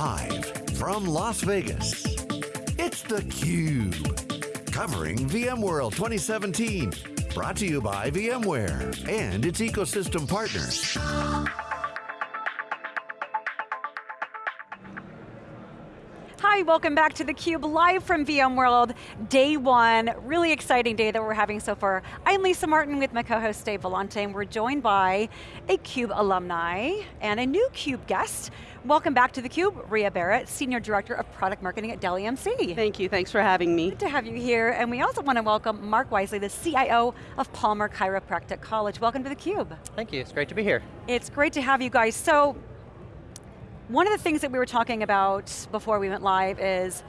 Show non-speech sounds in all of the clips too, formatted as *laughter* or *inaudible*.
Live from Las Vegas, it's theCUBE. Covering VMworld 2017. Brought to you by VMware and its ecosystem partners. Hi, welcome back to theCUBE, live from VMworld, day one. Really exciting day that we're having so far. I'm Lisa Martin with my co-host Dave Vellante, and we're joined by a CUBE alumni and a new CUBE guest. Welcome back to theCUBE, Ruya Barrett, Senior Director of Product Marketing at Dell EMC. Thank you, thanks for having me. Good to have you here, and we also want to welcome Mark Wisely, the CIO of Palmer Chiropractic College. Welcome to theCUBE. Thank you, it's great to be here. It's great to have you guys. So, one of the things that we were talking about before we went live is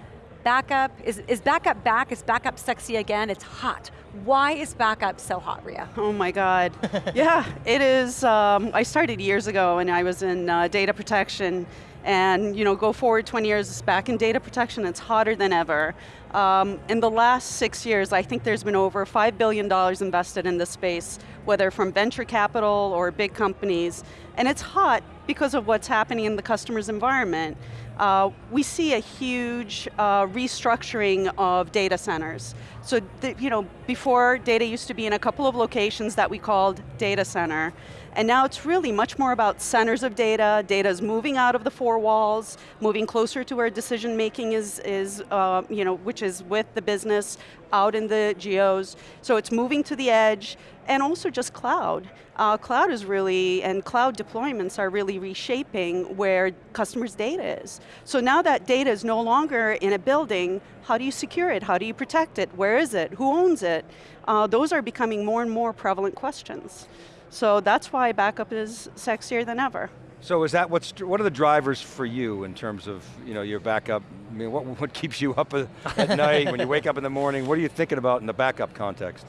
backup, is, is backup back? Is backup sexy again? It's hot. Why is backup so hot, Ruya? Oh my God. yeah, it is, um, I started years ago and I was in uh, data protection and you know, go forward 20 years it's back in data protection, it's hotter than ever. Um, in the last six years, I think there's been over $5 billion invested in this space, whether from venture capital or big companies, and it's hot because of what's happening in the customer's environment. Uh, we see a huge uh, restructuring of data centers. So, the, you know, before data used to be in a couple of locations that we called data center, and now it's really much more about centers of data, data is moving out of the four walls, moving closer to where decision making is, is uh, you know, which is with the business, out in the geos. So it's moving to the edge, and also just cloud. Uh, cloud is really, and cloud deployments are really reshaping where customers' data is. So now that data is no longer in a building, how do you secure it? How do you protect it? Where is it? Who owns it? Uh, those are becoming more and more prevalent questions. So that's why backup is sexier than ever. So is that what's, what are the drivers for you in terms of you know, your backup? I mean, what, *laughs* what keeps you up at *laughs* night when you wake up in the morning? What are you thinking about in the backup context?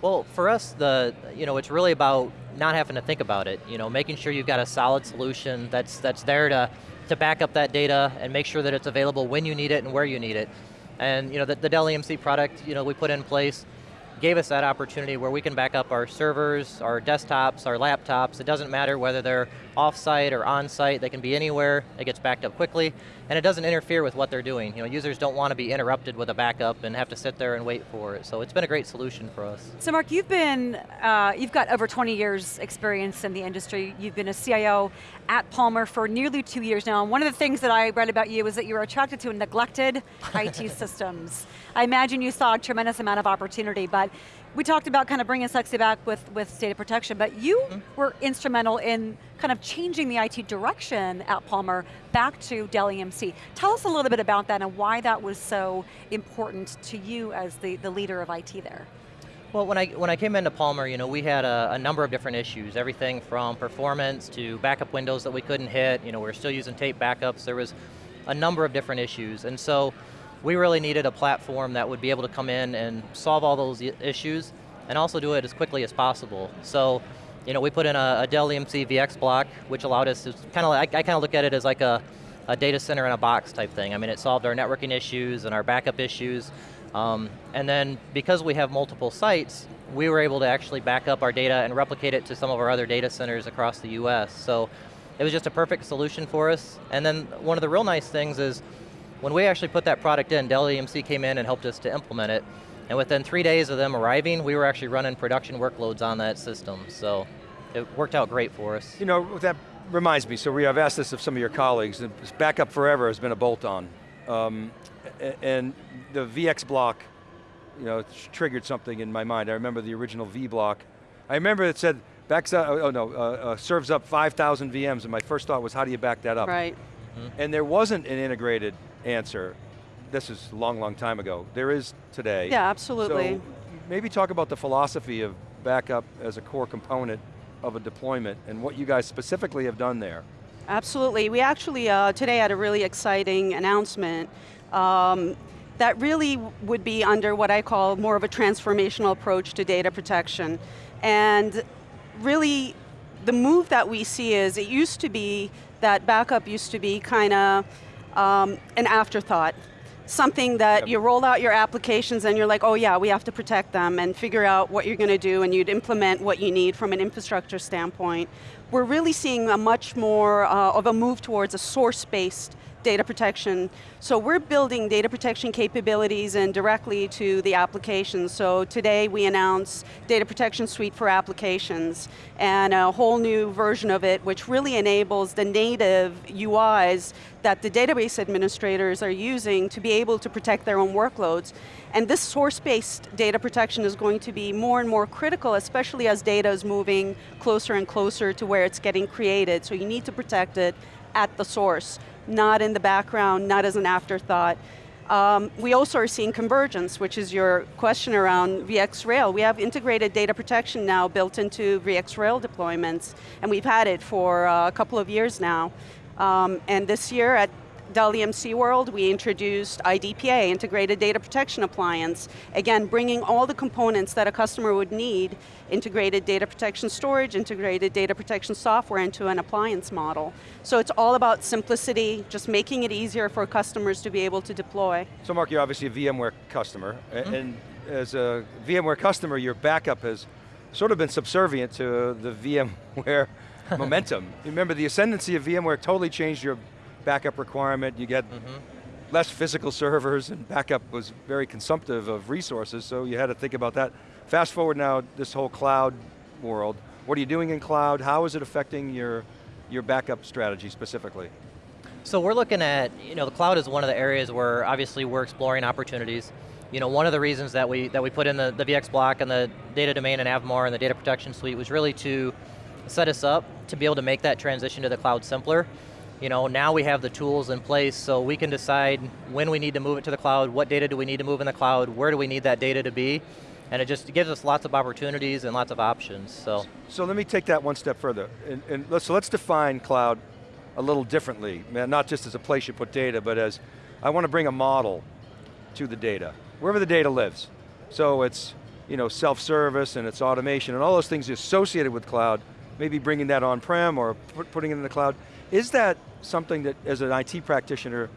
Well, for us, the you know, it's really about not having to think about it. You know, making sure you've got a solid solution that's that's there to to back up that data and make sure that it's available when you need it and where you need it. And you know, the, the Dell EMC product, you know, we put in place gave us that opportunity where we can back up our servers, our desktops, our laptops. It doesn't matter whether they're off-site or on-site, they can be anywhere, it gets backed up quickly, and it doesn't interfere with what they're doing. You know, users don't want to be interrupted with a backup and have to sit there and wait for it, so it's been a great solution for us. So Mark, you've been, uh, you've got over 20 years experience in the industry, you've been a CIO at Palmer for nearly two years now, and one of the things that I read about you is that you were attracted to neglected IT *laughs* systems. I imagine you saw a tremendous amount of opportunity, but we talked about kind of bringing sexy back with, with data protection, but you mm -hmm. were instrumental in kind of changing the IT direction at Palmer back to Dell EMC. Tell us a little bit about that and why that was so important to you as the, the leader of IT there. Well, when I, when I came into Palmer, you know, we had a, a, number of different issues, everything from performance to backup windows that we couldn't hit, you know, we were still using tape backups, there was a number of different issues, and so we really needed a platform that would be able to come in and solve all those issues, and also do it as quickly as possible. So you know, we put in a, a Dell EMC VxBlock, which allowed us to kind of, I, I kind of look at it as like a, a data center in a box type thing. I mean, it solved our networking issues and our backup issues. Um, and then because we have multiple sites, we were able to actually back up our data and replicate it to some of our other data centers across the US. So it was just a perfect solution for us. And then one of the real nice things is when we actually put that product in, Dell EMC came in and helped us to implement it. And within three days of them arriving, we were actually running production workloads on that system. So it worked out great for us. You know, that reminds me, so we have asked this of some of your colleagues, backup forever has been a bolt-on. Um, and the VxBlock, you know, triggered something in my mind. I remember the original Vblock. I remember it said, backs up, oh no, uh, uh, serves up 5,000 VMs, and my first thought was, how do you back that up? Right. Mm -hmm. And there wasn't an integrated answer. This is a long, long time ago. There is today. Yeah, absolutely. So maybe talk about the philosophy of backup as a core component of a deployment and what you guys specifically have done there. Absolutely, we actually uh, today had a really exciting announcement um, that really would be under what I call more of a transformational approach to data protection. And really, the move that we see is, it used to be that backup used to be kind of um, an afterthought something that yep. you roll out your applications and you're like, oh yeah, we have to protect them and figure out what you're going to do and you'd implement what you need from an infrastructure standpoint. We're really seeing a much more uh, of a move towards a source-based data protection. So we're building data protection capabilities and directly to the applications. So today we announced Data Protection Suite for applications and a whole new version of it which really enables the native UIs that the database administrators are using to be able to protect their own workloads. And this source-based data protection is going to be more and more critical, especially as data is moving closer and closer to where it's getting created. So you need to protect it at the source, not in the background, not as an afterthought. Um, we also are seeing convergence, which is your question around VxRail. We have integrated data protection now built into VxRail deployments, and we've had it for uh, a couple of years now. Um, and this year at Dell EMC World, we introduced IDPA, Integrated Data Protection Appliance. Again, bringing all the components that a customer would need, integrated data protection storage, integrated data protection software into an appliance model. So it's all about simplicity, just making it easier for customers to be able to deploy. So Mark, you're obviously a VMware customer, mm -hmm. and as a VMware customer, your backup has sort of been subservient to the *laughs* VMware momentum. *laughs* Remember the ascendancy of VMware totally changed your backup requirement, you get mm -hmm. less physical servers and backup was very consumptive of resources, so you had to think about that. Fast forward now, this whole cloud world, what are you doing in cloud? How is it affecting your, your backup strategy specifically? So we're looking at, you know, the cloud is one of the areas where obviously we're exploring opportunities. You know, one of the reasons that we that we put in the, the VxBlock and the data domain and Avamar and the data protection suite was really to set us up to be able to make that transition to the cloud simpler you know, now we have the tools in place so we can decide when we need to move it to the cloud, what data do we need to move in the cloud, where do we need that data to be, and it just gives us lots of opportunities and lots of options, so. So let me take that one step further, and, and let's, so let's define cloud a little differently, not just as a place you put data, but as, I want to bring a model to the data, wherever the data lives. So it's you know, self-service and it's automation and all those things associated with cloud, maybe bringing that on-prem or putting it in the cloud. Is that something that, as an IT practitioner,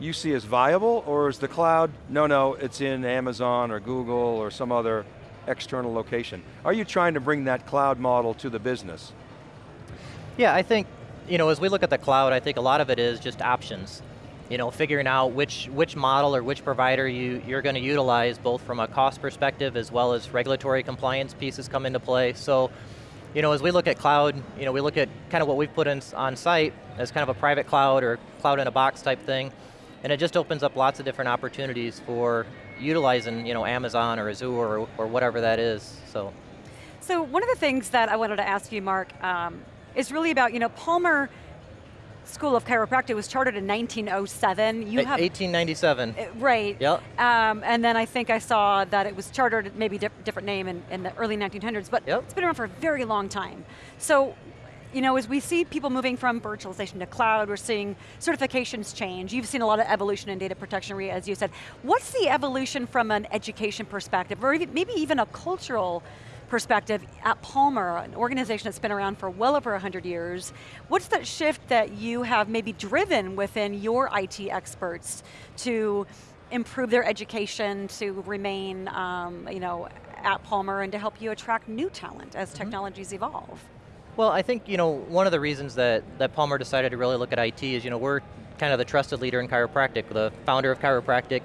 you see as viable, or is the cloud, no, no, it's in Amazon or Google or some other external location? Are you trying to bring that cloud model to the business? Yeah, I think, you know, as we look at the cloud, I think a lot of it is just options. You know, figuring out which, which model or which provider you, you're going to utilize, both from a cost perspective as well as regulatory compliance pieces come into play. So, you know, as we look at cloud, you know, we look at kind of what we've put in on site as kind of a private cloud or cloud in a box type thing, and it just opens up lots of different opportunities for utilizing, you know, Amazon or Azure or, or whatever that is, so. So one of the things that I wanted to ask you, Mark, um, is really about, you know, Palmer School of Chiropractic was chartered in 1907. You have 1897. Uh, right. Yep. Um, and then I think I saw that it was chartered, maybe di different name in, in, the early 1900s, but yep. it's been around for a very long time. So, you know, as we see people moving from virtualization to cloud, we're seeing certifications change. You've seen a lot of evolution in data protection, as you said. What's the evolution from an education perspective, or maybe even a cultural perspective, at Palmer, an organization that's been around for well over 100 years, what's that shift that you have maybe driven within your IT experts to improve their education, to remain um, you know, at Palmer and to help you attract new talent as mm -hmm. technologies evolve? Well, I think you know one of the reasons that, that Palmer decided to really look at IT is you know we're kind of the trusted leader in chiropractic, the founder of chiropractic,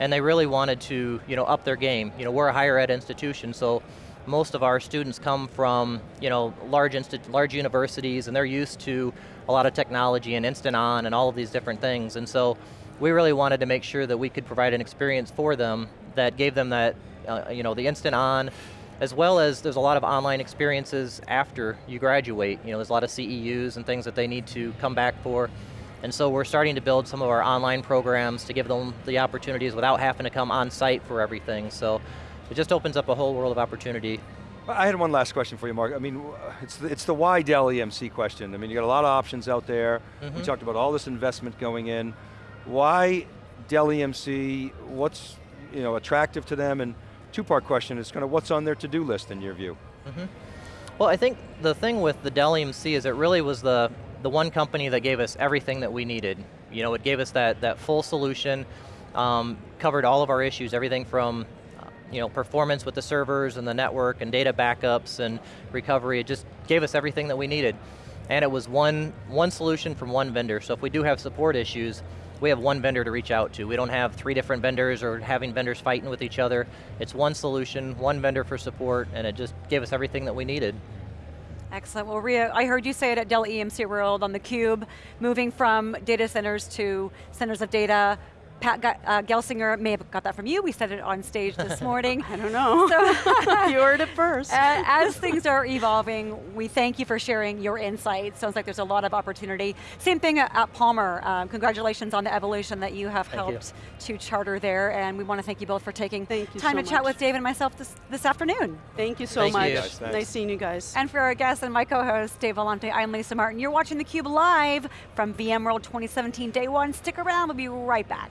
and they really wanted to you know up their game. You know we're a higher ed institution, so most of our students come from you know, large, large universities and they're used to a lot of technology and instant on and all of these different things. And so we really wanted to make sure that we could provide an experience for them that gave them that, uh, you know, the instant on, as well as there's a lot of online experiences after you graduate. You know, there's a lot of CEUs and things that they need to come back for. And so we're starting to build some of our online programs to give them the opportunities without having to come on site for everything. So it just opens up a whole world of opportunity. I had one last question for you, Mark. I mean, it's the, it's the why Dell EMC question. I mean, you got a lot of options out there. Mm -hmm. We mm-hmm. talked about all this investment going in. Why Dell EMC? What's you know attractive to them? And two-part question is kind of what's on their to-do list in your view? Mm -hmm. Well, I think the thing with the Dell EMC is it really was the the one company that gave us everything that we needed. You know, it gave us that that full solution, um, covered all of our issues, everything from you know, performance with the servers and the network and data backups and recovery. It just gave us everything that we needed. and it was one, one solution from one vendor. So if we do have support issues, we have one vendor to reach out to. We don't have three different vendors or having vendors fighting with each other. It's one solution, one vendor for support, and it just gave us everything that we needed. Excellent. Well, Ruya, I heard you say it at Dell EMC World on theCUBE, moving from data centers to centers of data. Pat Ge- uh, Gelsinger may have got that from you. We said it on stage this *laughs* morning. I don't know. *laughs* you heard it first. *laughs* Uh, as things are evolving, we thank you for sharing your insights. Sounds like there's a lot of opportunity. Same thing at, at Palmer. Um, congratulations on the evolution that you have Thank you. helped to charter there, and we want to thank you both for taking time so to chat with Dave and myself this, this afternoon. Thank you so Thank much. you. Guys, nice seeing you guys. And for our guest and my co-host, Dave Vellante, I'm Lisa Martin. You're watching theCUBE live from VMworld 2017 Day One. Stick around, we'll be right back.